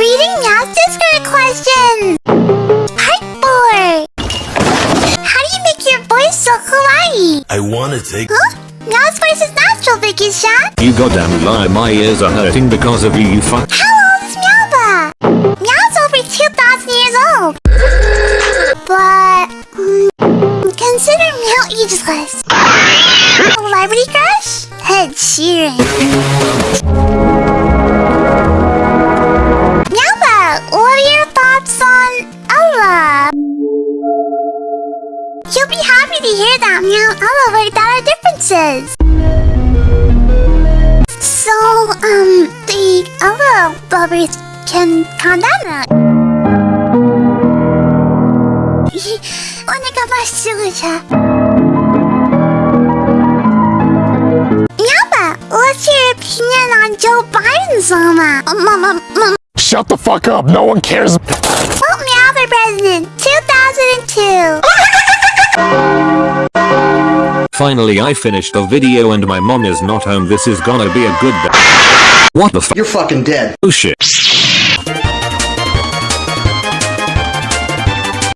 Reading Meow's Discord question! Part 4! How do you make your voice so kawaii? I wanna take Huh? Meow's voice is natural, Vicky Shan! You goddamn lie, my ears are hurting because of you, you fuck. How old is Meowbah? Meow's over 2,000 years old! But... mm, consider Meow ageless. Celebrity crush? Ed Sheeran. You'll be happy to hear that Meow and Ella worked out our differences. So, um, the Ella bubbers can calm down now. 오늘가 맛있으자. Meowba, what's your opinion on Joe Biden's llama? Um, um, um, um, Shut the fuck up. No one cares. Vote Meow for president, 2002. Finally I finished the video and my mom is not home. This is gonna be a good day. What the f- You're fucking dead. Oh shit.